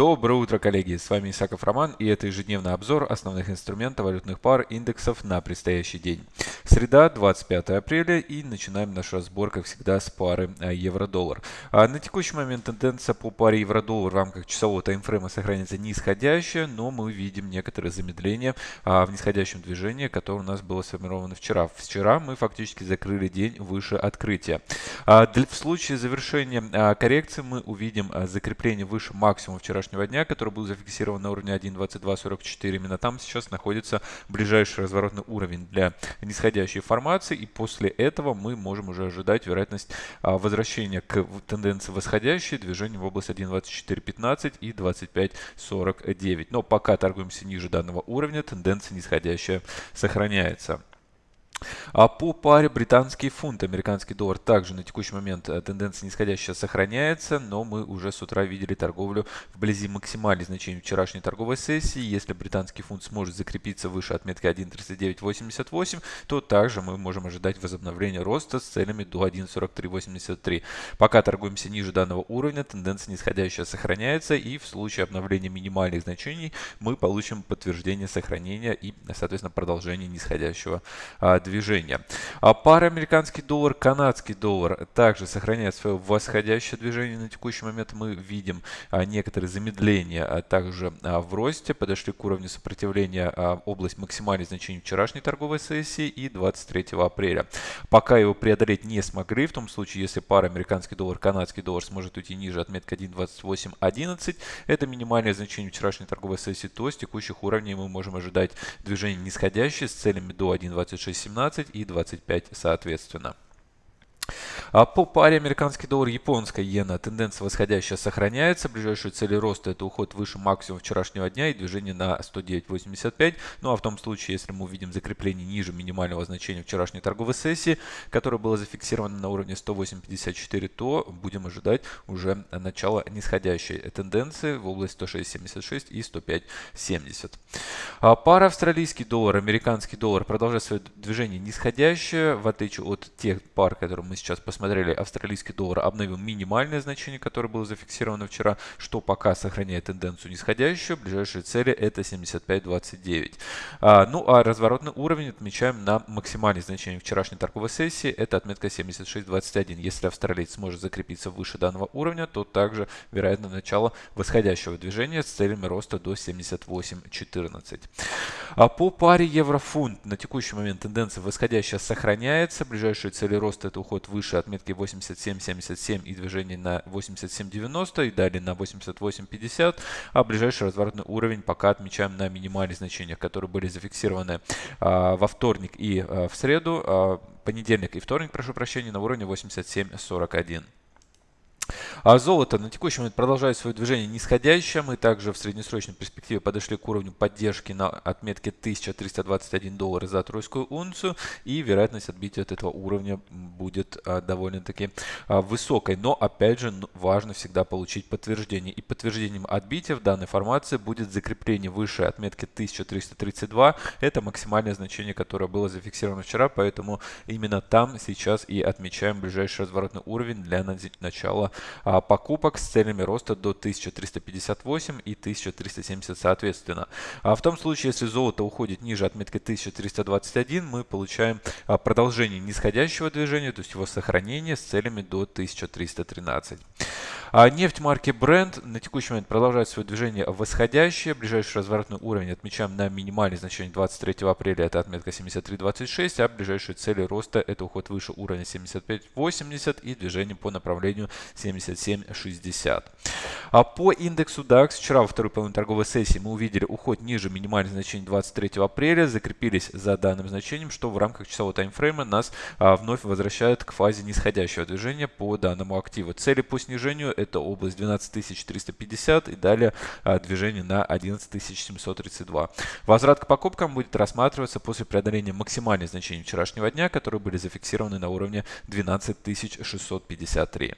Доброе утро, коллеги! С вами Исаков Роман и это ежедневный обзор основных инструментов валютных пар индексов на предстоящий день. Среда, 25 апреля и начинаем наш разбор, как всегда, с пары а, евро-доллар. А на текущий момент тенденция по паре евро-доллар в рамках часового таймфрейма сохраняется нисходящая, но мы видим некоторые замедления а, в нисходящем движении, которое у нас было сформировано вчера. Вчера мы фактически закрыли день выше открытия. В случае завершения коррекции мы увидим закрепление выше максимума вчерашнего дня, который был зафиксирован на уровне 1.2244. Именно там сейчас находится ближайший разворотный уровень для нисходящей формации. И после этого мы можем уже ожидать вероятность а, возвращения к тенденции восходящей, движения в область 1.2415 и 25.49. Но пока торгуемся ниже данного уровня, тенденция нисходящая сохраняется. А по паре британский фунт, американский доллар также на текущий момент э, тенденция нисходящая сохраняется, но мы уже с утра видели торговлю вблизи максимальных значений вчерашней торговой сессии. Если британский фунт сможет закрепиться выше отметки 1.3988, то также мы можем ожидать возобновления роста с целями до 1.4383. Пока торгуемся ниже данного уровня, тенденция нисходящая сохраняется и в случае обновления минимальных значений мы получим подтверждение сохранения и, соответственно, продолжение нисходящего движения движения. А пара американский доллар, канадский доллар также сохраняет свое восходящее движение. На текущий момент мы видим а, некоторые замедления а также а, в росте. Подошли к уровню сопротивления а, область максимальных значений вчерашней торговой сессии и 23 апреля. Пока его преодолеть не смогли, в том случае, если пара американский доллар, канадский доллар сможет уйти ниже отметки 1.2811, это минимальное значение вчерашней торговой сессии, то с текущих уровней мы можем ожидать движение нисходящее с целями до 1.2617 18 и 25 соответственно. А по паре американский доллар, японская иена тенденция восходящая сохраняется. Ближайшие цели роста это уход выше максимума вчерашнего дня и движение на 109.85. Ну а в том случае, если мы увидим закрепление ниже минимального значения вчерашней торговой сессии, которое было зафиксировано на уровне 108.54, то будем ожидать уже начала нисходящей тенденции в область 106.76 и 105.70. А пара австралийский доллар, американский доллар продолжает свое движение нисходящее, в отличие от тех пар, которые мы сейчас посмотрели, австралийский доллар обновил минимальное значение, которое было зафиксировано вчера, что пока сохраняет тенденцию нисходящую. Ближайшие цели это 75.29. А, ну а разворотный уровень отмечаем на максимальное значение вчерашней торговой сессии. Это отметка 76.21. Если австралиец сможет закрепиться выше данного уровня, то также вероятно начало восходящего движения с целями роста до 78.14. А по паре евро-фунт на текущий момент тенденция восходящая сохраняется. Ближайшие цели роста это уход выше отметки 87.77 и движение на 87.90 и далее на 88.50. А ближайший разворотный уровень пока отмечаем на минимальных значениях, которые были зафиксированы а, во вторник и а, в среду. А, понедельник и вторник, прошу прощения, на уровне 87.41. А золото на текущий момент продолжает свое движение нисходящее. Мы также в среднесрочной перспективе подошли к уровню поддержки на отметке 1321 доллар за тройскую унцию. И вероятность отбития от этого уровня будет а, довольно-таки а, высокой. Но опять же важно всегда получить подтверждение. И подтверждением отбития в данной формации будет закрепление выше отметки 1332. Это максимальное значение, которое было зафиксировано вчера. Поэтому именно там сейчас и отмечаем ближайший разворотный уровень для начала а, покупок с целями роста до 1358 и 1370 соответственно. А в том случае, если золото уходит ниже отметки 1321, мы получаем а, продолжение нисходящего движения, то есть его сохранение с целями до 1313. А нефть марки Brent на текущий момент продолжает свое движение восходящее. Ближайший разворотный уровень отмечаем на минимальное значение 23 апреля, это отметка 73.26, а ближайшие цели роста это уход выше уровня 75.80 и движение по направлению 77.60. А по индексу DAX вчера во второй половине торговой сессии мы увидели уход ниже минимальных значений 23 апреля, закрепились за данным значением, что в рамках часового таймфрейма нас а, вновь возвращает к фазе нисходящего движения по данному активу. Цели по снижению это область 12350 и далее а, движение на 11732. Возврат к покупкам будет рассматриваться после преодоления максимальных значений вчерашнего дня, которые были зафиксированы на уровне 12653.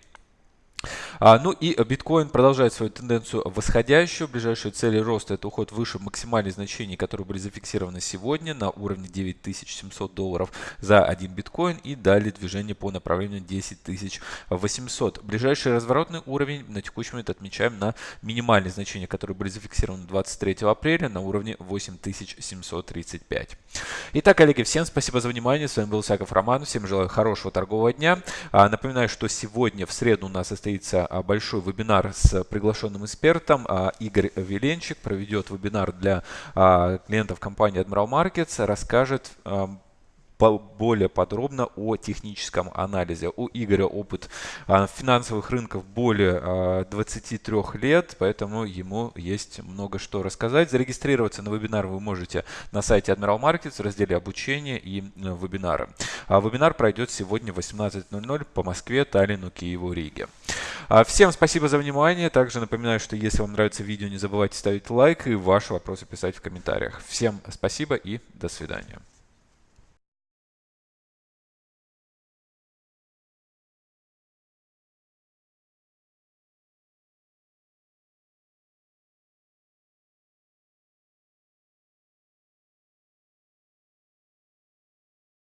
А, ну и биткоин продолжает свою тенденцию восходящую. Ближайшие цели роста это уход выше максимальных значений, которые были зафиксированы сегодня на уровне 9700 долларов за один биткоин и далее движение по направлению 10800. Ближайший разворотный уровень на текущий момент отмечаем на минимальные значения, которые были зафиксированы 23 апреля на уровне 8735. Итак, коллеги, всем спасибо за внимание. С вами был Саков Роман. Всем желаю хорошего торгового дня. А, напоминаю, что сегодня в среду у нас состоится а, большой вебинар с приглашенным экспертом. А, Игорь Веленчик проведет вебинар для клиентов компании Admiral Markets, расскажет более подробно о техническом анализе. У Игоря опыт а, финансовых рынков более 23 а, лет, поэтому ему есть много что рассказать. Зарегистрироваться на вебинар вы можете на сайте Admiral Markets в разделе обучения и э, вебинары. А вебинар пройдет сегодня в 18.00 по Москве, Таллину, Киеву, Риге. Всем спасибо за внимание. Также напоминаю, что если вам нравится видео, не забывайте ставить лайк и ваши вопросы писать в комментариях. Всем спасибо и до свидания.